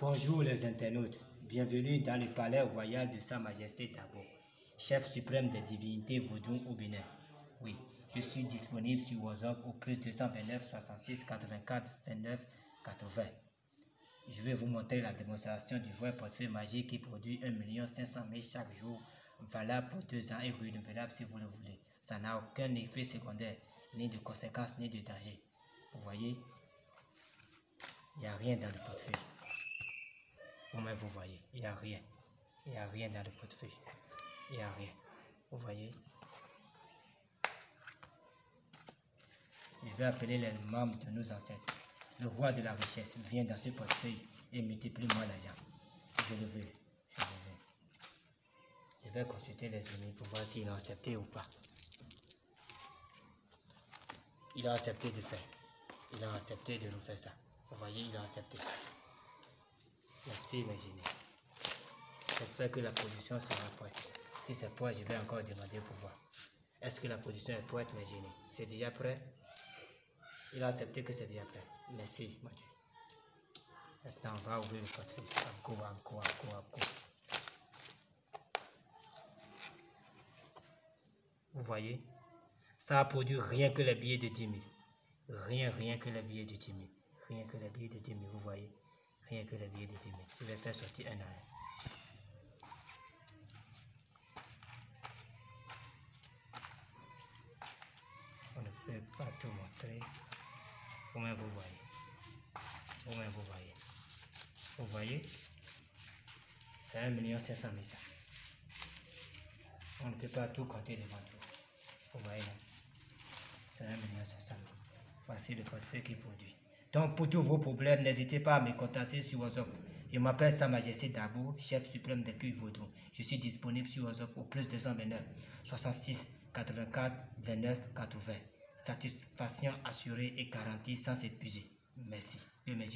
Bonjour les internautes, bienvenue dans le palais royal de Sa Majesté Dabo, chef suprême des divinités vaudou au Bénin. Oui, je suis disponible sur WhatsApp au plus 229 66 84 29 80. Je vais vous montrer la démonstration du vrai portefeuille magique qui produit 1 500 000 chaque jour, valable pour deux ans et renouvelable si vous le voulez. Ça n'a aucun effet secondaire, ni de conséquences, ni de danger. Vous voyez, il n'y a rien dans le portefeuille. Vous-même, vous voyez, il n'y a rien. Il n'y a rien dans le portefeuille. Il n'y a rien. Vous voyez? Je vais appeler les membres de nos ancêtres. Le roi de la richesse vient dans ce portefeuille et multiplie-moi l'argent. Je le veux. Je le veux. Je vais consulter les amis pour voir s'ils ont accepté ou pas. Il a accepté de faire. Il a accepté de nous faire ça. Vous voyez, il a accepté. Merci mes génies. J'espère que la position sera prête. Si c'est prêt, je vais encore demander pour voir. Est-ce que la position est prête mes génies C'est déjà prêt? Il a accepté que c'est déjà prêt. Merci Mathieu. Maintenant, on va ouvrir le portefeuille. Encore, encore, encore, encore. Vous voyez? Ça a produit rien que les billets de 10 000. Rien, rien que les billets de 10 000. Rien que les billets de 10 000, vous voyez? Rien que les billets de 10 000. Je vais faire sortir un à un. On ne peut pas tout montrer. Vous-même, vous voyez. Vous-même, vous voyez. Vous voyez? C'est 1 500 000 On ne peut pas tout compter devant vous. Vous voyez là C'est 1 500 000. Voici le portefeuille qui produit. Donc, pour tous vos problèmes, n'hésitez pas à me contacter sur WhatsApp. Je m'appelle Sa Majesté Dabo, chef suprême des culs vaudrons. Je suis disponible sur WhatsApp au plus 229 66 84 29 80. Satisfaction assurée et garantie sans s'épuiser. Merci. Génies